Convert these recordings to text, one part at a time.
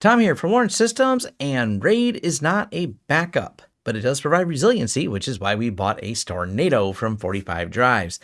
Tom here from Lawrence Systems, and RAID is not a backup, but it does provide resiliency, which is why we bought a Stornado from 45 Drives.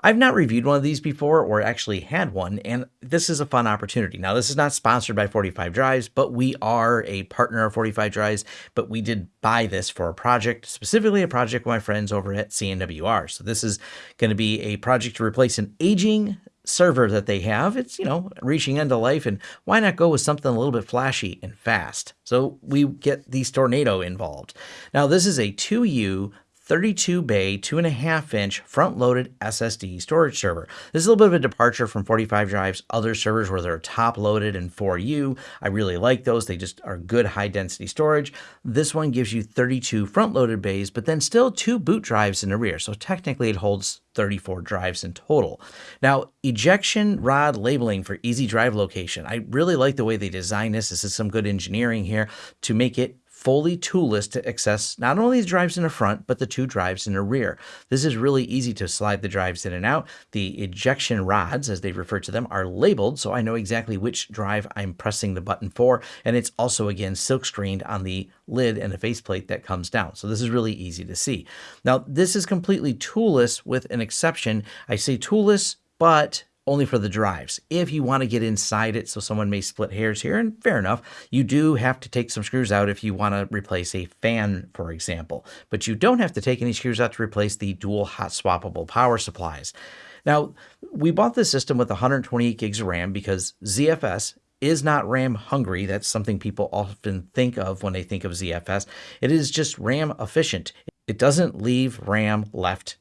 I've not reviewed one of these before or actually had one, and this is a fun opportunity. Now, this is not sponsored by 45 Drives, but we are a partner of 45 Drives, but we did buy this for a project, specifically a project with my friends over at CNWR. So this is going to be a project to replace an aging server that they have. It's, you know, reaching end of life, and why not go with something a little bit flashy and fast? So we get the Stornado involved. Now, this is a 2U 32 bay, 2.5 inch front loaded SSD storage server. This is a little bit of a departure from 45 drives, other servers where they're top loaded and 4U. I really like those. They just are good high density storage. This one gives you 32 front loaded bays, but then still two boot drives in the rear. So technically it holds 34 drives in total. Now, ejection rod labeling for easy drive location. I really like the way they designed this. This is some good engineering here to make it fully toolless to access not only the drives in the front, but the two drives in the rear. This is really easy to slide the drives in and out. The ejection rods, as they refer to them, are labeled, so I know exactly which drive I'm pressing the button for, and it's also, again, silk screened on the lid and the faceplate that comes down. So this is really easy to see. Now, this is completely toolless with an exception. I say toolless, but only for the drives. If you want to get inside it, so someone may split hairs here, and fair enough, you do have to take some screws out if you want to replace a fan, for example. But you don't have to take any screws out to replace the dual hot swappable power supplies. Now, we bought this system with 128 gigs of RAM because ZFS is not RAM hungry. That's something people often think of when they think of ZFS. It is just RAM efficient. It doesn't leave RAM left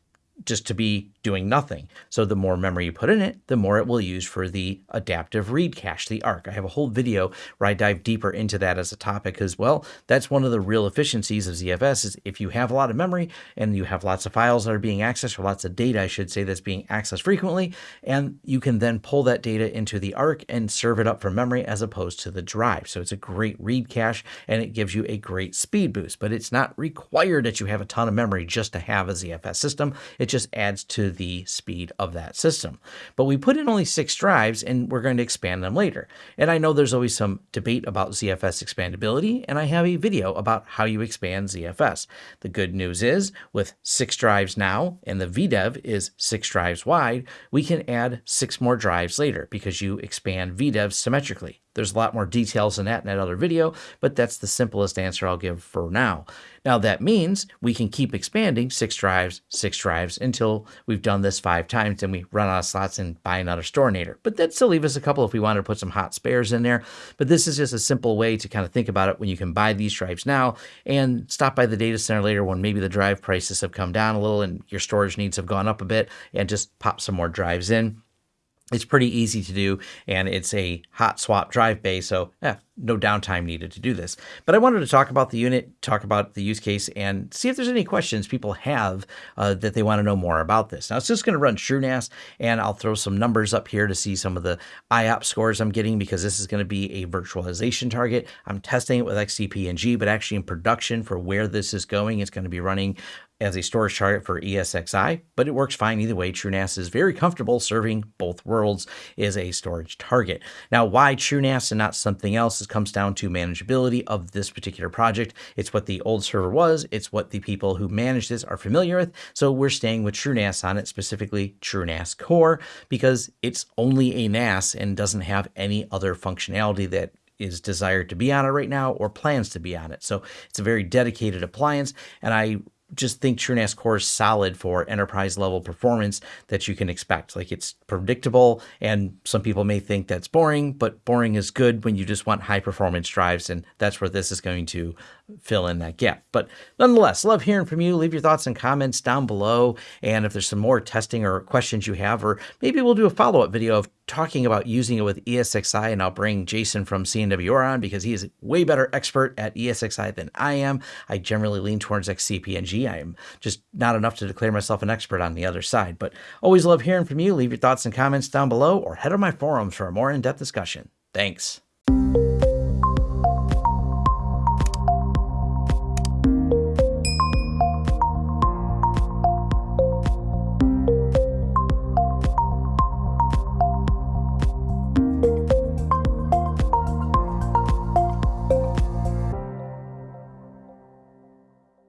just to be doing nothing. So the more memory you put in it, the more it will use for the adaptive read cache, the ARC. I have a whole video where I dive deeper into that as a topic as well. That's one of the real efficiencies of ZFS is if you have a lot of memory and you have lots of files that are being accessed or lots of data, I should say, that's being accessed frequently, and you can then pull that data into the ARC and serve it up from memory as opposed to the drive. So it's a great read cache and it gives you a great speed boost, but it's not required that you have a ton of memory just to have a ZFS system. It just adds to the speed of that system. But we put in only six drives and we're going to expand them later. And I know there's always some debate about ZFS expandability, and I have a video about how you expand ZFS. The good news is with six drives now, and the VDEV is six drives wide, we can add six more drives later because you expand VDEV symmetrically. There's a lot more details than that in that other video, but that's the simplest answer I'll give for now. Now that means we can keep expanding six drives, six drives until we've done this five times and we run out of slots and buy another storinator. But that still leave us a couple if we wanted to put some hot spares in there. But this is just a simple way to kind of think about it when you can buy these drives now and stop by the data center later when maybe the drive prices have come down a little and your storage needs have gone up a bit and just pop some more drives in. It's pretty easy to do, and it's a hot swap drive bay, so yeah, no downtime needed to do this. But I wanted to talk about the unit, talk about the use case, and see if there's any questions people have uh, that they want to know more about this. Now, it's just going to run TrueNAS, and I'll throw some numbers up here to see some of the IOP scores I'm getting because this is going to be a virtualization target. I'm testing it with XCP-ng, but actually in production for where this is going, it's going to be running as a storage target for ESXi, but it works fine either way. TrueNAS is very comfortable serving both worlds as a storage target. Now, why TrueNAS and not something else? It comes down to manageability of this particular project. It's what the old server was. It's what the people who manage this are familiar with. So we're staying with TrueNAS on it, specifically TrueNAS Core, because it's only a NAS and doesn't have any other functionality that is desired to be on it right now or plans to be on it. So it's a very dedicated appliance. And I just think TrueNAS Core is solid for enterprise level performance that you can expect. Like it's predictable, and some people may think that's boring, but boring is good when you just want high performance drives, and that's where this is going to fill in that gap. But nonetheless, love hearing from you. Leave your thoughts and comments down below. And if there's some more testing or questions you have, or maybe we'll do a follow up video of talking about using it with ESXi, and I'll bring Jason from CNWR on because he is a way better expert at ESXi than I am. I generally lean towards XCP-ng. I am just not enough to declare myself an expert on the other side. But always love hearing from you. Leave your thoughts and comments down below or head on my forums for a more in-depth discussion. Thanks.